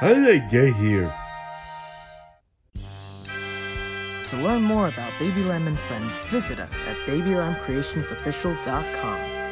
How did I get here? To learn more about Baby Lamb and Friends, visit us at BabyLambCreationsOfficial.com.